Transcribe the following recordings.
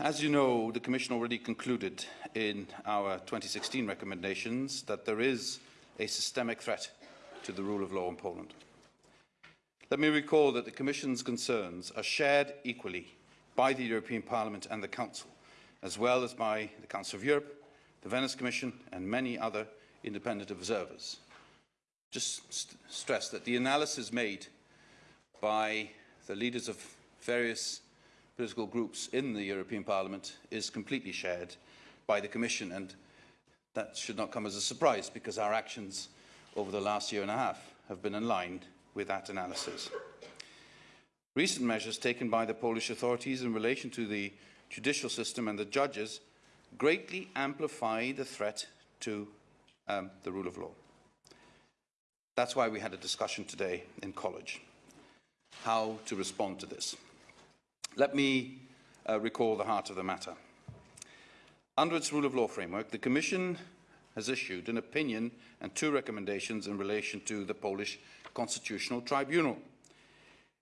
As you know, the Commission already concluded in our 2016 recommendations that there is a systemic threat to the rule of law in Poland. Let me recall that the Commission's concerns are shared equally by the European Parliament and the Council, as well as by the Council of Europe, the Venice Commission and many other independent observers. Just st stress that the analysis made by the leaders of various political groups in the European Parliament is completely shared by the Commission and that should not come as a surprise because our actions over the last year and a half have been in line with that analysis. Recent measures taken by the Polish authorities in relation to the judicial system and the judges greatly amplify the threat to um, the rule of law. That's why we had a discussion today in college, how to respond to this. Let me uh, recall the heart of the matter. Under its rule of law framework, the Commission has issued an opinion and two recommendations in relation to the Polish Constitutional Tribunal.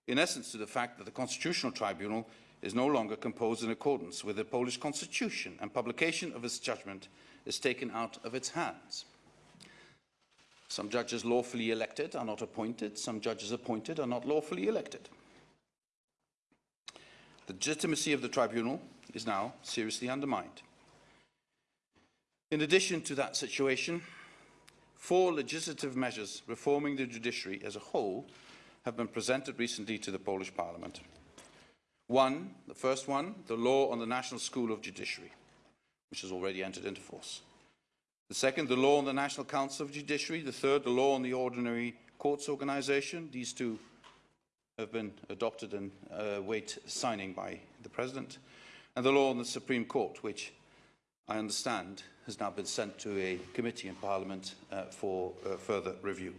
In essence, to the fact that the Constitutional Tribunal is no longer composed in accordance with the Polish Constitution and publication of its judgment is taken out of its hands. Some judges lawfully elected are not appointed. Some judges appointed are not lawfully elected. The legitimacy of the tribunal is now seriously undermined. In addition to that situation, four legislative measures reforming the judiciary as a whole have been presented recently to the Polish Parliament. One, the first one, the law on the National School of Judiciary, which has already entered into force. The second, the law on the National Council of Judiciary. The third, the law on the Ordinary Courts Organisation. These two have been adopted and uh, wait signing by the President. And the law on the Supreme Court, which I understand has now been sent to a committee in Parliament uh, for uh, further review.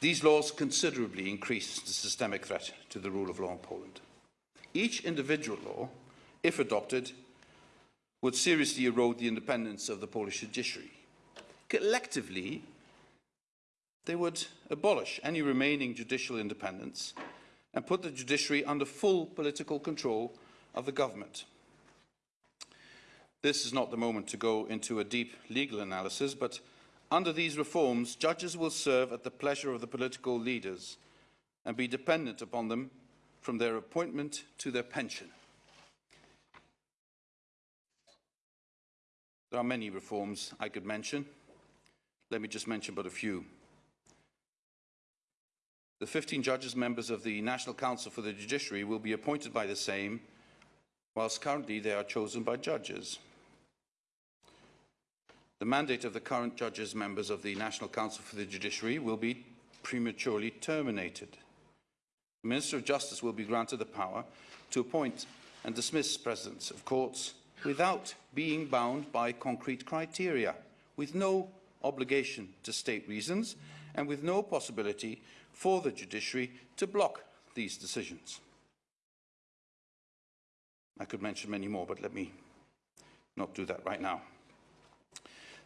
These laws considerably increase the systemic threat to the rule of law in Poland. Each individual law, if adopted, would seriously erode the independence of the Polish judiciary. Collectively, they would abolish any remaining judicial independence and put the judiciary under full political control of the government. This is not the moment to go into a deep legal analysis, but under these reforms, judges will serve at the pleasure of the political leaders and be dependent upon them from their appointment to their pension. There are many reforms I could mention. Let me just mention but a few. The 15 judges members of the National Council for the Judiciary will be appointed by the same, whilst currently they are chosen by judges. The mandate of the current judges members of the National Council for the Judiciary will be prematurely terminated. The Minister of Justice will be granted the power to appoint and dismiss presidents of courts without being bound by concrete criteria, with no obligation to state reasons and with no possibility for the judiciary to block these decisions. I could mention many more, but let me not do that right now.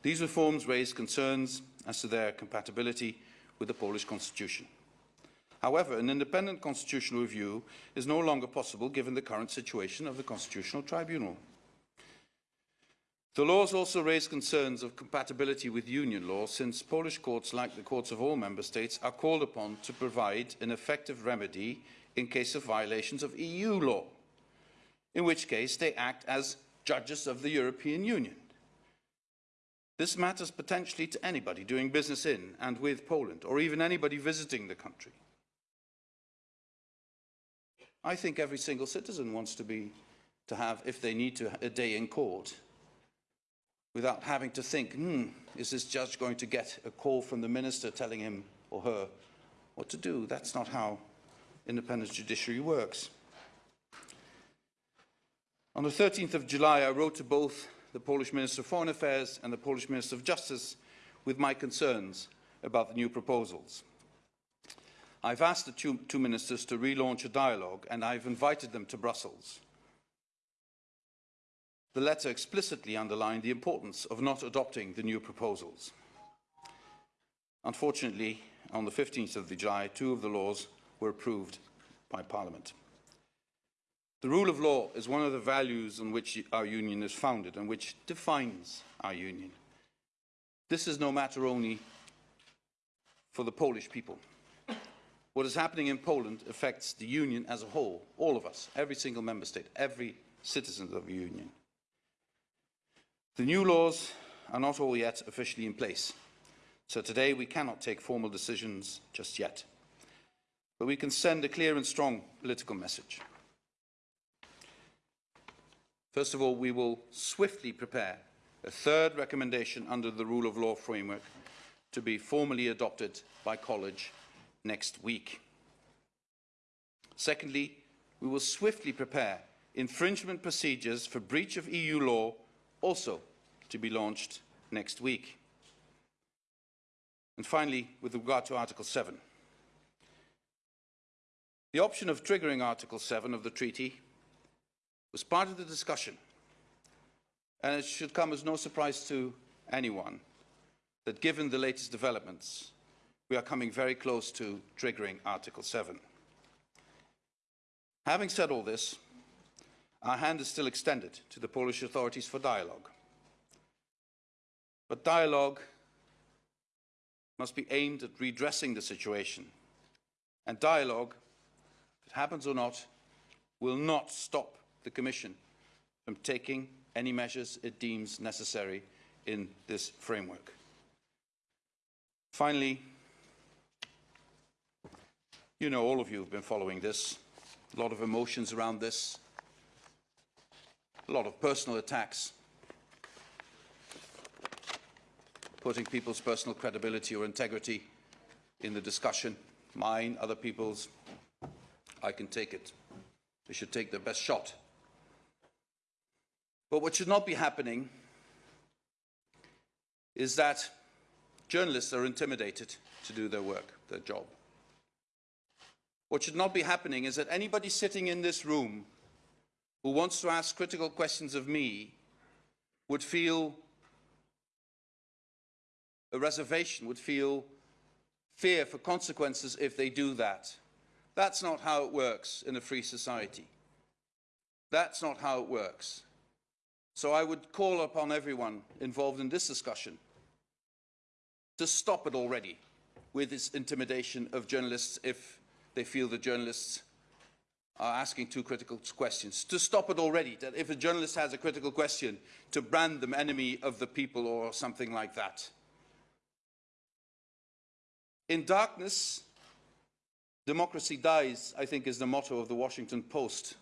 These reforms raise concerns as to their compatibility with the Polish constitution. However, an independent constitutional review is no longer possible given the current situation of the Constitutional Tribunal. The laws also raise concerns of compatibility with union law since Polish courts, like the courts of all member states, are called upon to provide an effective remedy in case of violations of EU law, in which case they act as judges of the European Union. This matters potentially to anybody doing business in and with Poland, or even anybody visiting the country. I think every single citizen wants to be to have, if they need to, a day in court without having to think, hmm, is this judge going to get a call from the minister telling him or her what to do? That's not how independent judiciary works. On the 13th of July, I wrote to both the Polish Minister of Foreign Affairs and the Polish Minister of Justice with my concerns about the new proposals. I've asked the two, two ministers to relaunch a dialogue and I've invited them to Brussels the letter explicitly underlined the importance of not adopting the new proposals. Unfortunately, on the 15th of July, two of the laws were approved by Parliament. The rule of law is one of the values on which our union is founded and which defines our union. This is no matter only for the Polish people. What is happening in Poland affects the union as a whole, all of us, every single member state, every citizen of the union. The new laws are not all yet officially in place, so today we cannot take formal decisions just yet. But we can send a clear and strong political message. First of all, we will swiftly prepare a third recommendation under the rule of law framework to be formally adopted by College next week. Secondly, we will swiftly prepare infringement procedures for breach of EU law also to be launched next week. And finally, with regard to Article 7. The option of triggering Article 7 of the treaty was part of the discussion and it should come as no surprise to anyone that given the latest developments, we are coming very close to triggering Article 7. Having said all this, our hand is still extended to the Polish authorities for dialogue. But dialogue must be aimed at redressing the situation. And dialogue, if it happens or not, will not stop the Commission from taking any measures it deems necessary in this framework. Finally, you know, all of you have been following this. A lot of emotions around this. A lot of personal attacks. Putting people's personal credibility or integrity in the discussion. Mine, other people's. I can take it. They should take their best shot but what should not be happening is that journalists are intimidated to do their work, their job. What should not be happening is that anybody sitting in this room who wants to ask critical questions of me would feel a reservation, would feel fear for consequences if they do that. That's not how it works in a free society. That's not how it works. So I would call upon everyone involved in this discussion to stop it already with this intimidation of journalists if they feel the journalists are asking too critical questions. To stop it already, that if a journalist has a critical question, to brand them enemy of the people or something like that. In darkness, democracy dies, I think is the motto of the Washington Post.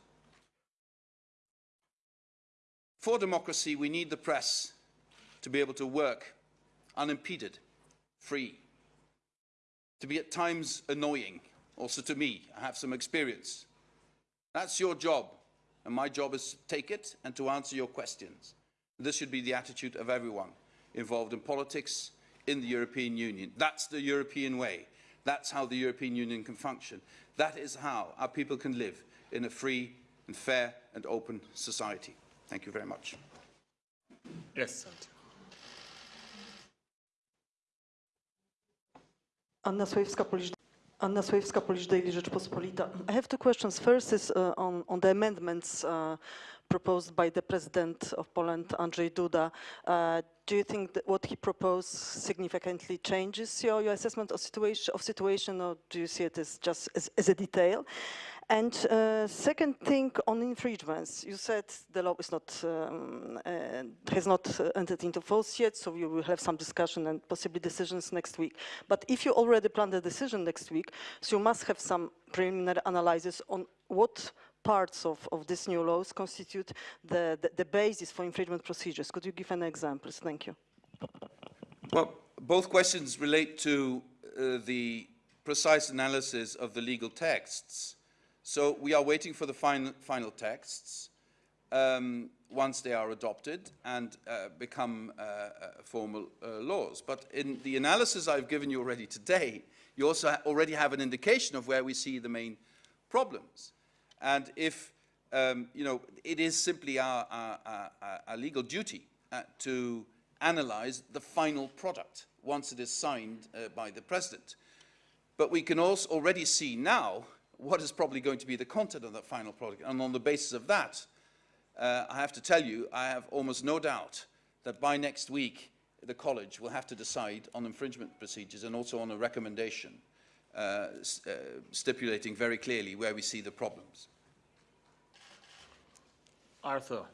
For democracy, we need the press to be able to work unimpeded, free, to be at times annoying, also to me. I have some experience. That's your job, and my job is to take it and to answer your questions. This should be the attitude of everyone involved in politics in the European Union. That's the European way. That's how the European Union can function. That is how our people can live in a free and fair and open society. Thank you very much. Yes. Anna Sławska, Polish, Anna Polish Daily Rzeczpospolita. I have two questions. First is uh, on, on the amendments uh, proposed by the President of Poland, Andrzej Duda. Uh, do you think that what he proposed significantly changes your, your assessment of situation, of situation, or do you see it as just as, as a detail? And uh, second thing on infringements, you said the law is not um, uh, has not uh, entered into force yet, so you will have some discussion and possibly decisions next week. But if you already plan the decision next week, so you must have some preliminary analysis on what parts of, of these new laws constitute the, the, the basis for infringement procedures. Could you give any examples? Thank you. Well, both questions relate to uh, the precise analysis of the legal texts. So we are waiting for the final, final texts um, once they are adopted and uh, become uh, uh, formal uh, laws. But in the analysis I've given you already today, you also already have an indication of where we see the main problems. And if, um, you know, it is simply our, our, our, our legal duty uh, to analyze the final product once it is signed uh, by the President. But we can also already see now what is probably going to be the content of that final product. And on the basis of that, uh, I have to tell you, I have almost no doubt that by next week, the college will have to decide on infringement procedures and also on a recommendation uh, uh, stipulating very clearly where we see the problems. Arthur.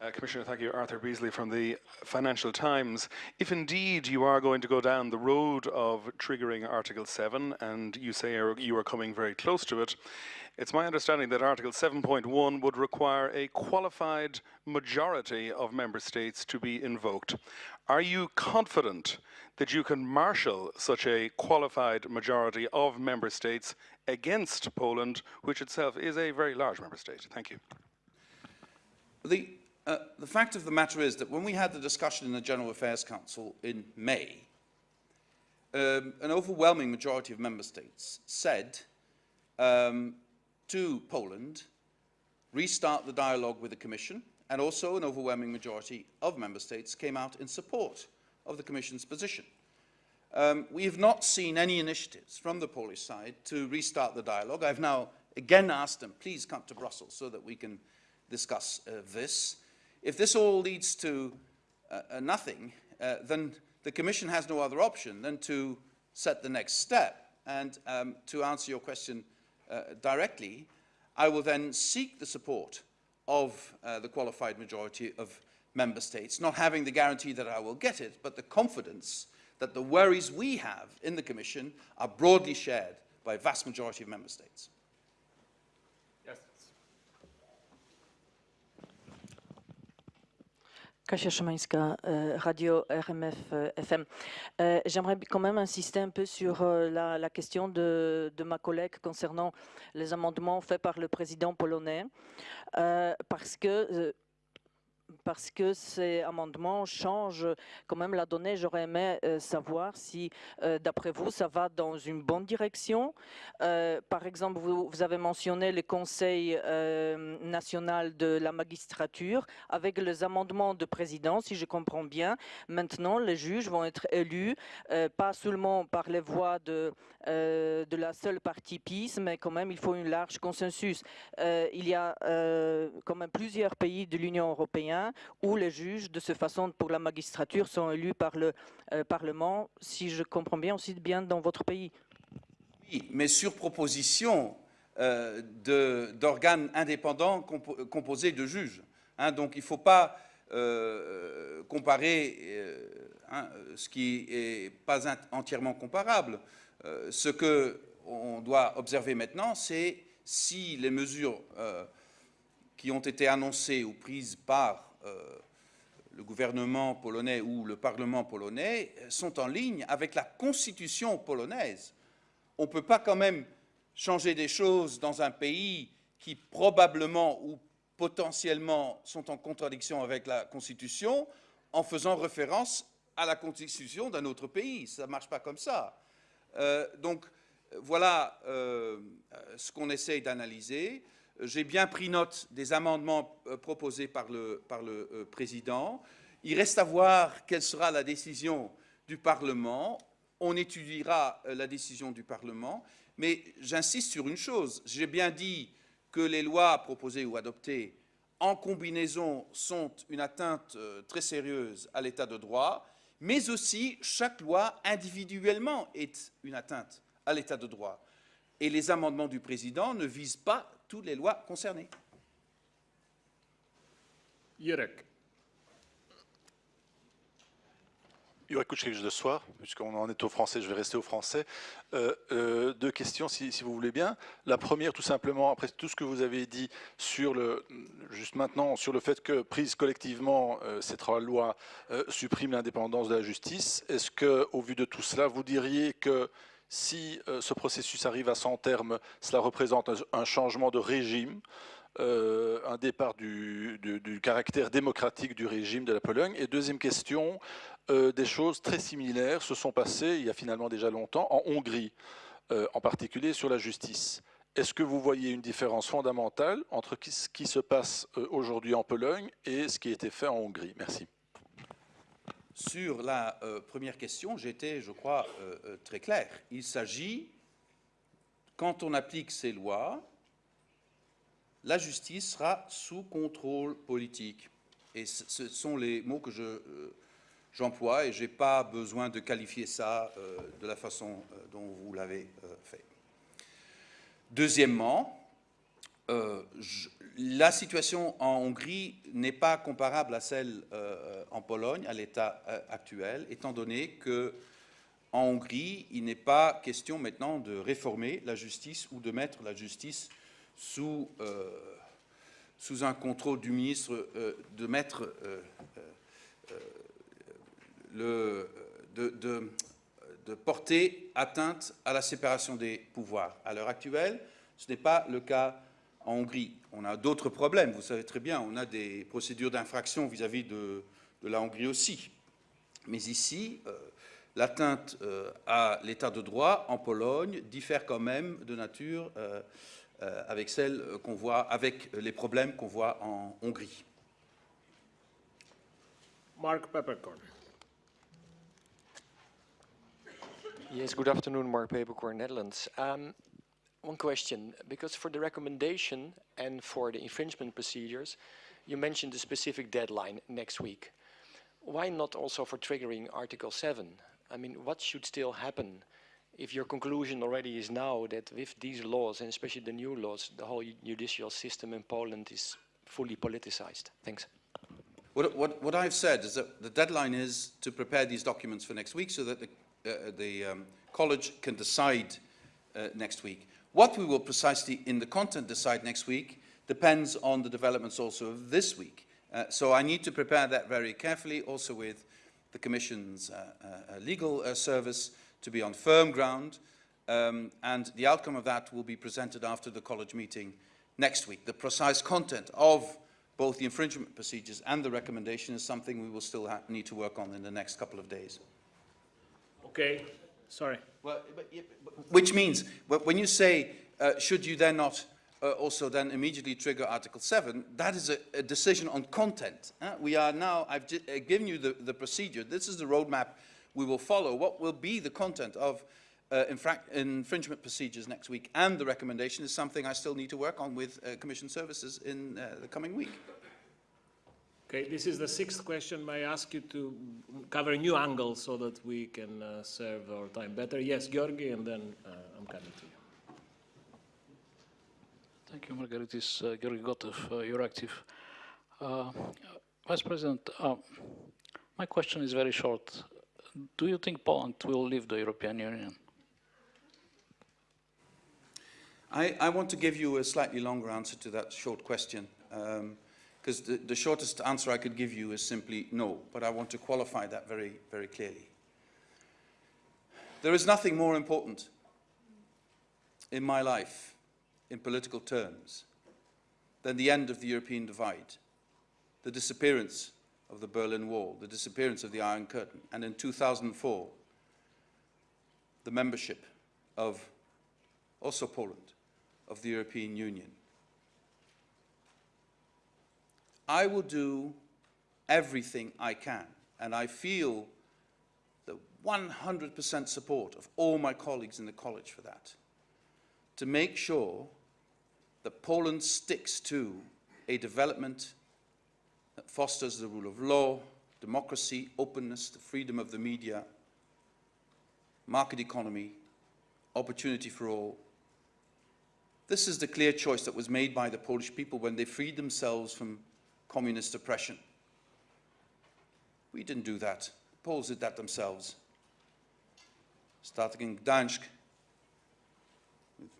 Uh, Commissioner, thank you. Arthur Beesley from the Financial Times. If indeed you are going to go down the road of triggering Article 7, and you say you are coming very close to it, it's my understanding that Article 7.1 would require a qualified majority of member states to be invoked. Are you confident that you can marshal such a qualified majority of member states against Poland, which itself is a very large member state? Thank you. The, uh, the fact of the matter is that when we had the discussion in the General Affairs Council in May, um, an overwhelming majority of member states said um, to Poland, restart the dialogue with the Commission, and also an overwhelming majority of member states came out in support of the Commission's position. Um, we have not seen any initiatives from the Polish side to restart the dialogue. I've now again asked them, please come to Brussels so that we can discuss uh, this. If this all leads to uh, uh, nothing, then the Commission has no other option than to set the next step. And um, to answer your question uh, directly, I will then seek the support of uh, the qualified majority of member states, not having the guarantee that I will get it, but the confidence that the worries we have in the Commission are broadly shared by a vast majority of member states. Kasia Szymańska, euh, Radio RMF euh, FM. Euh, J'aimerais quand même insister un peu sur la, question de, de ma collègue concernant les amendements faits par le président polonais, parce que parce que ces amendements changent quand même la donnée. J'aurais aimé euh, savoir si, euh, d'après vous, ça va dans une bonne direction. Euh, par exemple, vous, avez mentionné le Conseil national de la magistrature. Avec les amendements de président, si je comprends bien, maintenant les juges vont être élus, pas seulement par les voix de, de la seule partie PIS, mais quand même il faut un large consensus. Il y a quand même plusieurs pays de l'Union européenne où les juges, de cette façon, pour la magistrature, sont élus par le euh, Parlement, si je comprends bien, aussi bien dans votre pays. Oui, mais sur proposition euh, d'organes indépendants compo- composés de juges. hein. donc il ne faut pas euh, comparer hein, ce qui n'est pas entièrement comparable. Ce qu'on doit observer maintenant, c'est si les mesures qui ont été annoncées ou prises par euh, le gouvernement polonais ou le Parlement polonais sont en ligne avec la constitution polonaise on ne peut pas quand même changer des choses dans un pays qui probablement ou potentiellement sont en contradiction avec la Constitution en faisant référence à la Constitution d'un autre pays. Ça ne marche pas comme ça. Euh, donc voilà euh, ce qu'on essaye d'analyser. J'ai bien pris note des amendements euh, proposés par le, euh, président. Il reste à voir quelle sera la décision du Parlement. On étudiera euh, la décision du Parlement. Mais j'insiste sur une chose. J'ai bien dit que les lois proposées ou adoptées en combinaison sont une atteinte très sérieuse à l'état de droit, mais aussi chaque loi individuellement est une atteinte à l'état de droit. Et les amendements du président ne visent pas toutes les lois concernées. Jurek. Jurek Kuczkiewicz de Soir, puisqu'on en est au français, je vais rester au français. Euh, euh, deux questions, si, si vous voulez bien. La première, tout simplement, après tout ce que vous avez dit sur le, juste maintenant, sur le fait que, prise collectivement, euh, cette loi euh, supprime l'indépendance de la justice, est-ce que, au vu de tout cela, vous diriez que si euh, ce processus arrive à son terme, cela représente un, changement de régime euh, un départ du, caractère démocratique du régime de la Pologne. Et deuxième question, euh, des choses très similaires se sont passées il y a finalement déjà longtemps en Hongrie, en particulier sur la justice. Est-ce que vous voyez une différence fondamentale entre ce qui se passe aujourd'hui en Pologne et ce qui a été fait en Hongrie? Merci. Sur la euh, première question, j'étais, je crois, euh, euh, très clair. Il s'agit, quand on applique ces lois, la justice sera sous contrôle politique. Et ce sont les mots que je, j'emploie et je n'ai pas besoin de qualifier ça de la façon dont vous l'avez fait. Deuxièmement, euh, la situation en Hongrie n'est pas comparable à celle euh, en Pologne, à l'état euh, actuel, étant donné que en Hongrie, il n'est pas question maintenant de réformer la justice ou de mettre la justice sous, sous un contrôle du ministre, de mettre le, de- de porter atteinte à la séparation des pouvoirs. À l'heure actuelle, ce n'est pas le cas en Hongrie. On a d'autres problèmes, vous savez très bien, on a des procédures d'infraction vis-à-vis de, de la Hongrie aussi. Mais ici, euh, l'atteinte euh, à l'état de droit en Pologne diffère quand même de nature euh, euh, avec celle qu'on voit, avec les problèmes qu'on voit en Hongrie. Mark Peppercorn. Yes, good afternoon, Mark Papercore, Netherlands. Um, one question, because for the recommendation and for the infringement procedures, you mentioned a specific deadline next week. Why not also for triggering Article 7? I mean, what should still happen if your conclusion already is now that with these laws, and especially the new laws, the whole judicial system in Poland is fully politicized? Thanks. What, what, what I've said is that the deadline is to prepare these documents for next week so that the, uh, the um, college can decide uh, next week. What we will precisely in the content decide next week depends on the developments also of this week. Uh, so I need to prepare that very carefully, also with the Commission's uh, uh, legal uh, service to be on firm ground. Um, and the outcome of that will be presented after the college meeting next week. The precise content of both the infringement procedures and the recommendation is something we will still need to work on in the next couple of days. Okay, sorry. Well, but, yeah, but- which means, wh- when you say, uh, should you then not uh, also then immediately trigger Article 7, that is a, a decision on content. We are now, I've uh, given you the, the procedure. This is the roadmap we will follow. What will be the content of uh, infringement procedures next week and the recommendation is something I still need to work on with uh, Commission services in uh, the coming week. Okay, this is the sixth question. May I ask you to cover a new angle so that we can uh, serve our time better? Yes, Georgi, and then uh, I'm coming to you. Thank you, Margaritis. Uh, Georgi Gotev, uh, Euractiv. Uh, Vice President, uh, my question is very short. Do you think Poland will leave the European Union? I, I want to give you a slightly longer answer to that short question, because the, the shortest answer I could give you is simply no, but I want to qualify that very, very clearly. There is nothing more important in my life, in political terms, than the end of the European divide, the disappearance of the Berlin Wall, the disappearance of the Iron Curtain, and in 2004, the membership of also Poland, of the European Union. I will do everything I can, and I feel the 100% support of all my colleagues in the college for that, to make sure that Poland sticks to a development that fosters the rule of law, democracy, openness, the freedom of the media, market economy, opportunity for all. This is the clear choice that was made by the Polish people when they freed themselves from communist oppression. We didn't do that. Poles did that themselves. Starting in Gdańsk, with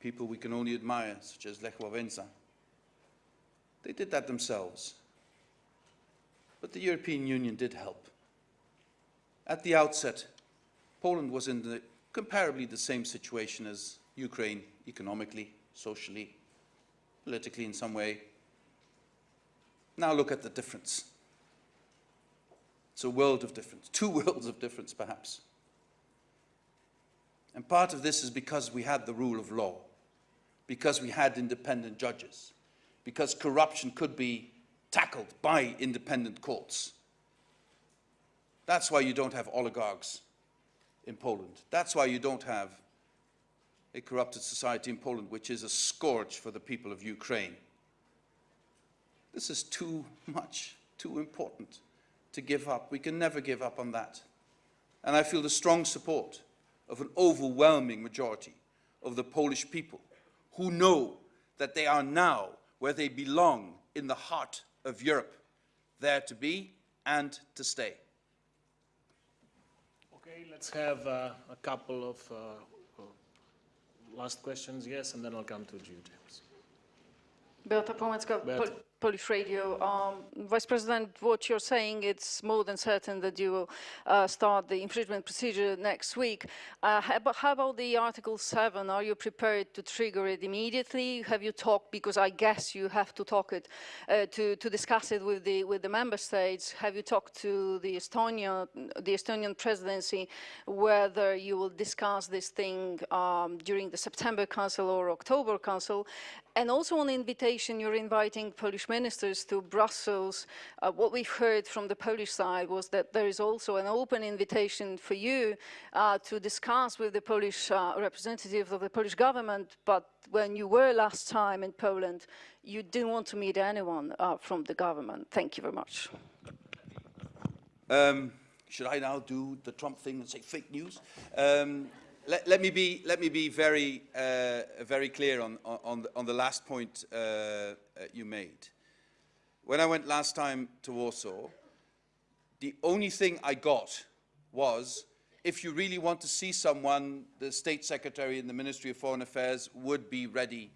people we can only admire, such as Lech Wałęsa. They did that themselves. But the European Union did help. At the outset, Poland was in the, comparably the same situation as Ukraine economically, socially, politically in some way. Now look at the difference. It's a world of difference, two worlds of difference perhaps. And part of this is because we had the rule of law, because we had independent judges, because corruption could be tackled by independent courts. That's why you don't have oligarchs in Poland. That's why you don't have a corrupted society in Poland, which is a scourge for the people of Ukraine. This is too much, too important to give up. We can never give up on that. And I feel the strong support of an overwhelming majority of the Polish people who know that they are now where they belong in the heart of Europe, there to be and to stay. Okay, let's have uh, a couple of uh, uh, last questions, yes, and then I'll come to you, James. Beata Płomecka, Beata. Pol- Polish Radio. Um, Vice President, what you're saying, it's more than certain that you will uh, start the infringement procedure next week. Uh, how, about, how about the Article 7? Are you prepared to trigger it immediately? Have you talked, because I guess you have to talk it, uh, to, to discuss it with the, with the member states. Have you talked to the Estonia, the Estonian presidency, whether you will discuss this thing um, during the September Council or October Council? And also on invitation, you're inviting Polish ministers to Brussels. Uh, what we've heard from the Polish side was that there is also an open invitation for you uh, to discuss with the Polish uh, representatives of the Polish government. But when you were last time in Poland, you didn't want to meet anyone uh, from the government. Thank you very much. Um, should I now do the Trump thing and say fake news? Um, let, let me be, let me be very, uh, very clear on, on, the, on the last point uh, uh, you made. When I went last time to Warsaw, the only thing I got was, if you really want to see someone, the State Secretary in the Ministry of Foreign Affairs would be ready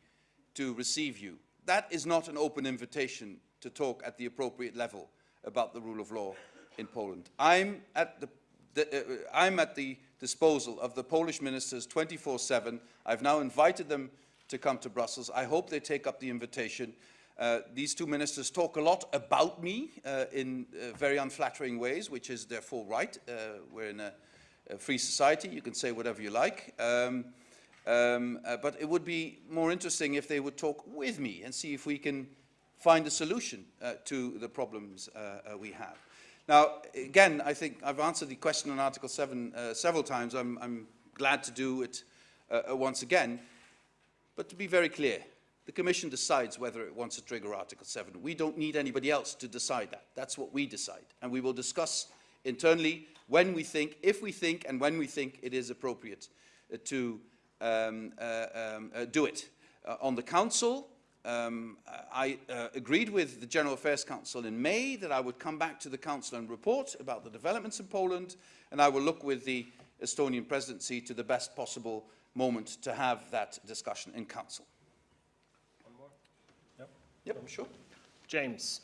to receive you. That is not an open invitation to talk at the appropriate level about the rule of law in Poland. I'm at the, the, uh, I'm at the disposal of the Polish ministers 24-7. I've now invited them to come to Brussels. I hope they take up the invitation. Uh, these two ministers talk a lot about me uh, in uh, very unflattering ways, which is full right. Uh, we're in a, a free society. You can say whatever you like. Um, um, uh, but it would be more interesting if they would talk with me and see if we can find a solution to the problems we have. Now, again, I think I've answered the question on Article 7 uh, several times. I'm, I'm glad to do it once again. But to be very clear, the Commission decides whether it wants to trigger Article 7. We don't need anybody else to decide that. That's what we decide. And we will discuss internally when we think, if we think, and when we think it is appropriate uh, to um, uh, um, uh, do it. Uh, on the Council, um, I uh, agreed with the General Affairs Council in May that I would come back to the Council and report about the developments in Poland, and I will look with the Estonian presidency to the best possible moment to have that discussion in Council. Yep, I'm sure. James.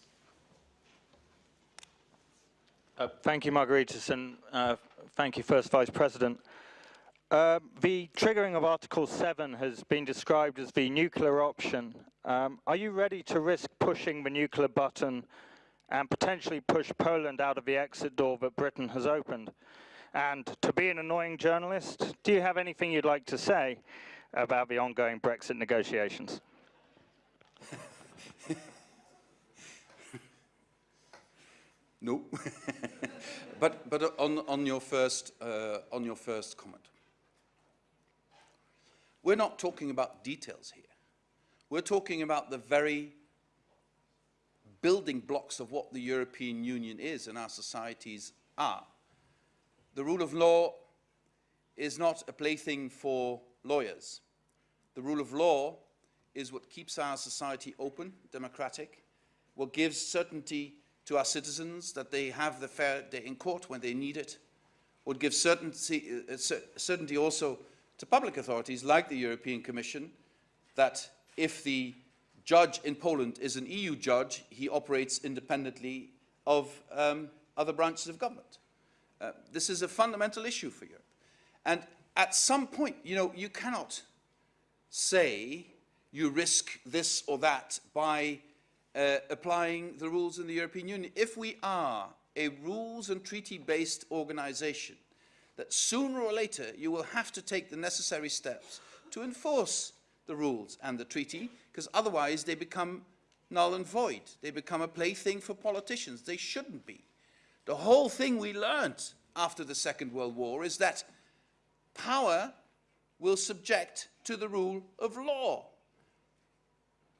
Uh, thank you, Margaritis, and uh, thank you, First Vice President. Uh, the triggering of Article 7 has been described as the nuclear option. Um, are you ready to risk pushing the nuclear button and potentially push Poland out of the exit door that Britain has opened? And to be an annoying journalist, do you have anything you'd like to say about the ongoing Brexit negotiations? No. but but on, on, your first, uh, on your first comment. We're not talking about details here. We're talking about the very building blocks of what the European Union is and our societies are. The rule of law is not a plaything for lawyers. The rule of law is what keeps our society open, democratic, what gives certainty to our citizens that they have the fair day in court when they need it, would give certainty, uh, certainty also to public authorities like the European Commission that if the judge in Poland is an EU judge, he operates independently of um, other branches of government. Uh, this is a fundamental issue for Europe. And at some point, you know, you cannot say you risk this or that by uh, applying the rules in the European Union. If we are a rules and treaty-based organization, that sooner or later you will have to take the necessary steps to enforce the rules and the treaty, because otherwise they become null and void. They become a plaything for politicians. They shouldn't be. The whole thing we learnt after the Second World War is that power will subject to the rule of law.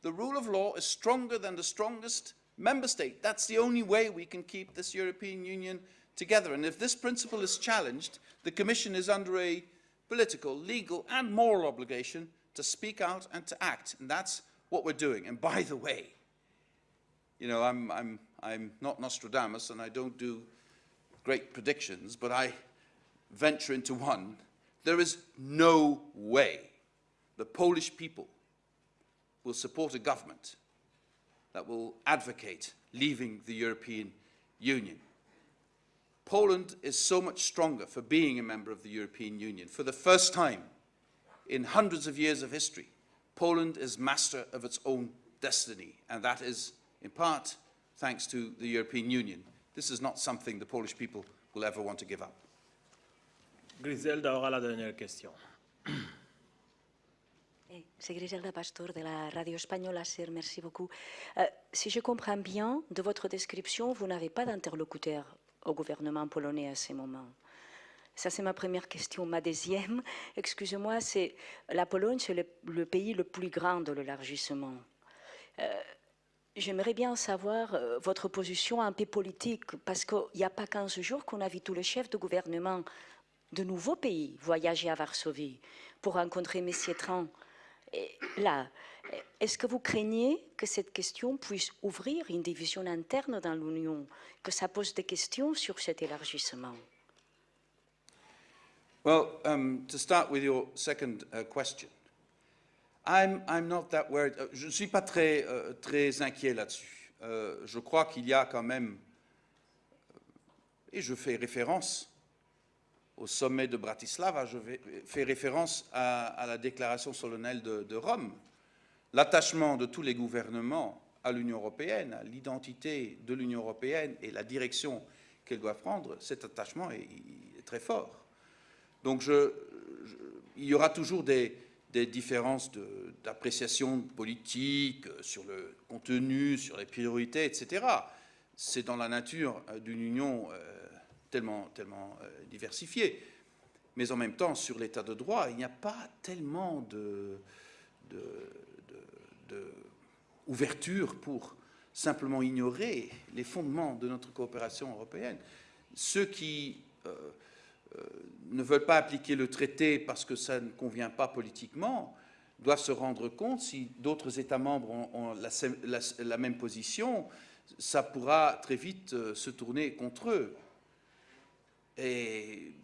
The rule of law is stronger than the strongest member state. That's the only way we can keep this European Union together. And if this principle is challenged, the Commission is under a political, legal and moral obligation to speak out and to act. And that's what we're doing. And by the way, you know, I'm, I'm, I'm not Nostradamus and I don't do great predictions, but I venture into one. There is no way the Polish people will support a government that will advocate leaving the European Union. Poland is so much stronger for being a member of the European Union. For the first time in hundreds of years of history, Poland is master of its own destiny, and that is, in part, thanks to the European Union. This is not something the Polish people will ever want to give up. Griselda aura la dernière question. Eh, C'est Griselda Pastor de la radio espagnole merci beaucoup. Euh, si je comprends bien, de votre description, vous n'avez pas d'interlocuteur au gouvernement polonais à ce moment. Ça, c'est ma première question. Ma deuxième, excusez-moi, c'est la Pologne, c'est le, le pays le plus grand de l'élargissement. Euh, J'aimerais bien savoir euh, votre position un peu politique, parce qu'il n'y a pas 15 jours qu'on a vu tous les chefs de gouvernement de nouveaux pays voyager à Varsovie pour rencontrer M. Tran. Là, est-ce que vous craignez que cette question puisse ouvrir une division interne dans l'Union, que ça pose des questions sur cet élargissement? Well, um, to start with your second uh, question, I'm, I'm not that worried. Euh, Je ne suis pas très, euh, très inquiet là-dessus. Euh, je crois qu'il y a quand même, et je fais référence au sommet de Bratislava, je fais référence à, la déclaration solennelle de, Rome. L'attachement de tous les gouvernements à l'Union européenne, à l'identité de l'Union européenne et la direction qu'elle doit prendre, cet attachement est, très fort. Donc il y aura toujours des, différences d'appréciation politique euh, sur le contenu, sur les priorités, etc. C'est dans la nature euh, d'une union euh, tellement, tellement euh, diversifiée. Mais en même temps, sur l'état de droit, il n'y a pas tellement de, pour simplement ignorer les fondements de notre coopération européenne. Ceux qui euh, euh, ne veulent pas appliquer le traité parce que ça ne convient pas politiquement doivent se rendre compte si d'autres États membres ont, la, même position, ça pourra très vite se tourner contre eux. Et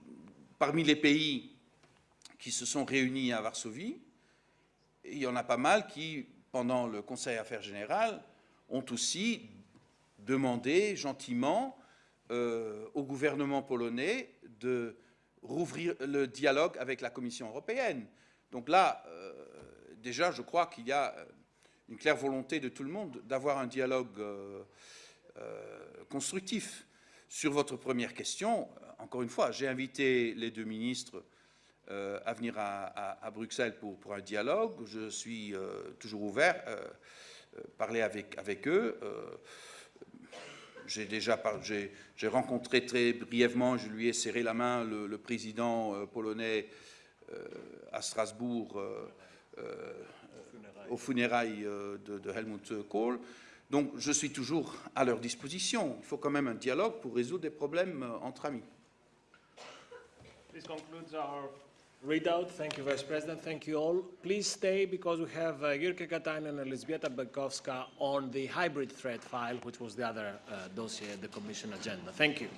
parmi les pays qui se sont réunis à Varsovie, il y en a pas mal qui, pendant le Conseil Affaires Générales, ont aussi demandé gentiment euh, au gouvernement polonais de rouvrir le dialogue avec la Commission européenne. Donc là, euh, déjà, je crois qu'il y a euh, une claire volonté de tout le monde d'avoir un dialogue constructif. Sur votre première question, encore une fois, j'ai invité les deux ministres euh, à venir à, Bruxelles pour, un dialogue. Je suis euh, toujours ouvert à parler avec, eux. Euh, j'ai déjà j'ai rencontré très brièvement, je lui ai serré la main, le, président euh, polonais euh, à Strasbourg euh, euh, aux funérailles euh, de, Helmut Kohl. Donc je suis toujours à leur disposition. Il faut quand même un dialogue pour résoudre des problèmes euh, entre amis. This concludes our readout. Thank you, Vice President. Thank you all. Please stay because we have uh, Jyrki Katainen and Elżbieta Bieńkowska on the hybrid threat file, which was the other uh, dossier, the Commission agenda. Thank you.